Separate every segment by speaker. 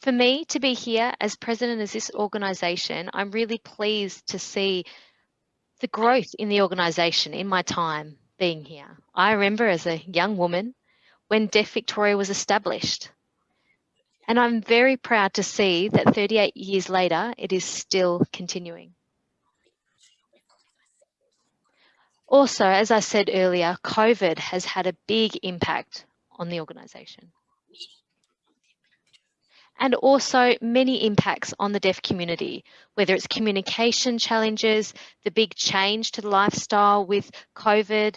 Speaker 1: For me to be here as president of this organisation, I'm really pleased to see the growth in the organisation in my time being here. I remember as a young woman when Deaf Victoria was established. And I'm very proud to see that 38 years later, it is still continuing. Also, as I said earlier, COVID has had a big impact on the organisation. And also many impacts on the deaf community, whether it's communication challenges, the big change to the lifestyle with COVID,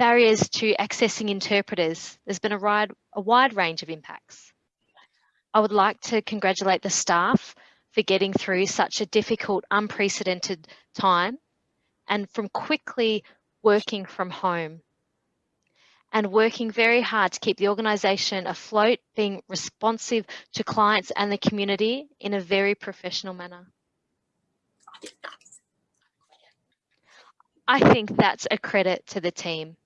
Speaker 1: barriers to accessing interpreters. There's been a wide, a wide range of impacts. I would like to congratulate the staff for getting through such a difficult, unprecedented time and from quickly working from home and working very hard to keep the organisation afloat, being responsive to clients and the community in a very professional manner. I think that's a credit to the team.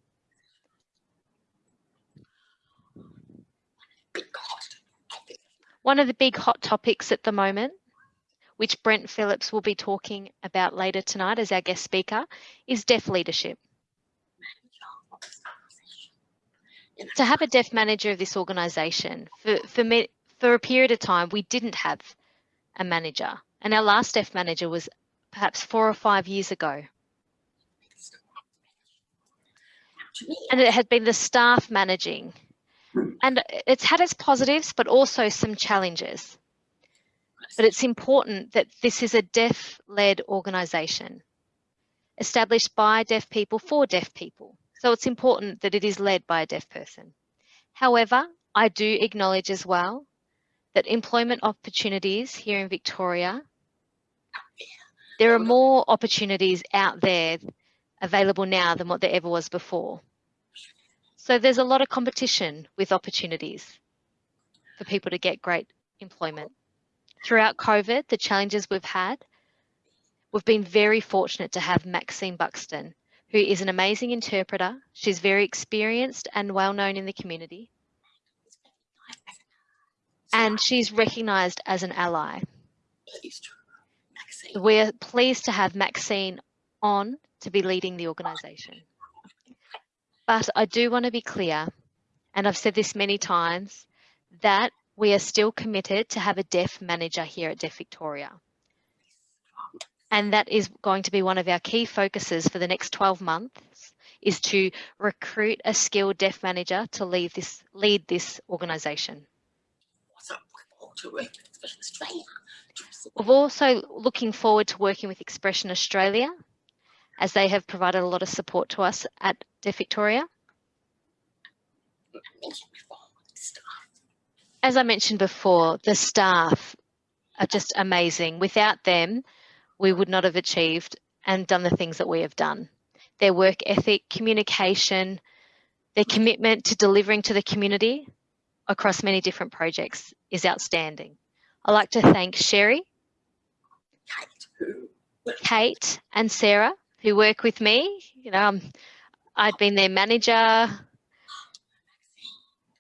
Speaker 1: One of the big hot topics at the moment, which Brent Phillips will be talking about later tonight as our guest speaker, is deaf leadership. To have a deaf manager of this organisation, for, for, me, for a period of time, we didn't have a manager. And our last deaf manager was perhaps four or five years ago. And it had been the staff managing and it's had its positives, but also some challenges. But it's important that this is a deaf-led organisation established by deaf people for deaf people. So it's important that it is led by a deaf person. However, I do acknowledge as well that employment opportunities here in Victoria, there are more opportunities out there available now than what there ever was before. So there's a lot of competition with opportunities for people to get great employment. Throughout COVID, the challenges we've had, we've been very fortunate to have Maxine Buxton, who is an amazing interpreter. She's very experienced and well known in the community. And she's recognised as an ally. We're pleased to have Maxine on to be leading the organisation. But I do want to be clear, and I've said this many times, that we are still committed to have a deaf manager here at Deaf Victoria. And that is going to be one of our key focuses for the next 12 months is to recruit a skilled deaf manager to lead this, lead this organisation. We're also looking forward to working with Expression Australia as they have provided a lot of support to us at Deaf Victoria. As I mentioned before, the staff are just amazing. Without them, we would not have achieved and done the things that we have done. Their work ethic, communication, their commitment to delivering to the community across many different projects is outstanding. I'd like to thank Sherry, Kate Kate and Sarah who work with me. You know, um, I'd been their manager.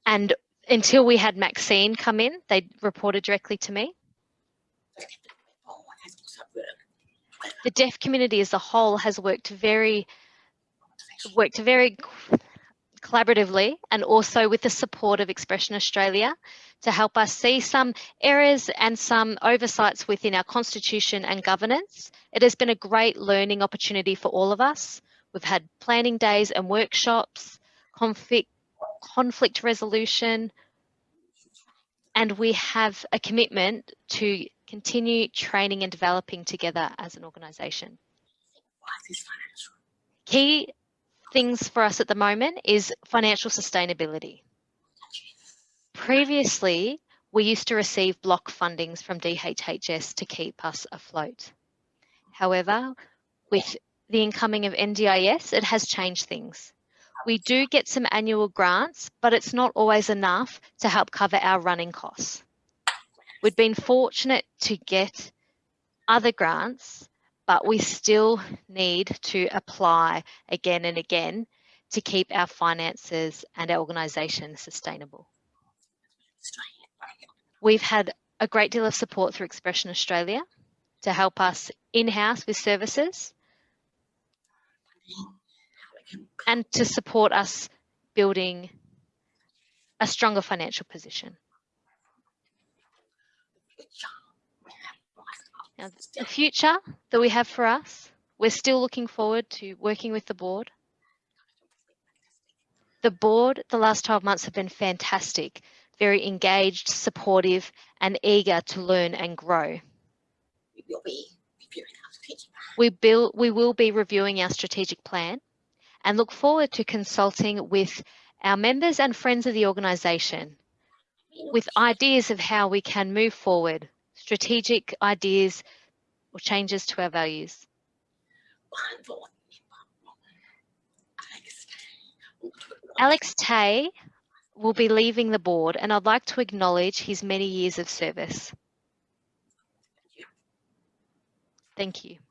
Speaker 1: And until we had Maxine come in, they reported directly to me. The deaf community as a whole has worked very, worked very collaboratively and also with the support of Expression Australia to help us see some errors and some oversights within our constitution and governance. It has been a great learning opportunity for all of us. We've had planning days and workshops, conflict, conflict resolution, and we have a commitment to continue training and developing together as an organisation. Key things for us at the moment is financial sustainability. Previously, we used to receive block fundings from DHHS to keep us afloat. However, with the incoming of NDIS, it has changed things. We do get some annual grants, but it's not always enough to help cover our running costs. We've been fortunate to get other grants but we still need to apply again and again to keep our finances and our organisation sustainable. We've had a great deal of support through Expression Australia to help us in-house with services and to support us building a stronger financial position. Now, the future that we have for us, we're still looking forward to working with the board. The board, the last 12 months have been fantastic, very engaged, supportive, and eager to learn and grow. We, build, we will be reviewing our strategic plan and look forward to consulting with our members and friends of the organisation with ideas of how we can move forward strategic ideas or changes to our values. Alex Tay will be leaving the board and I'd like to acknowledge his many years of service. Thank you.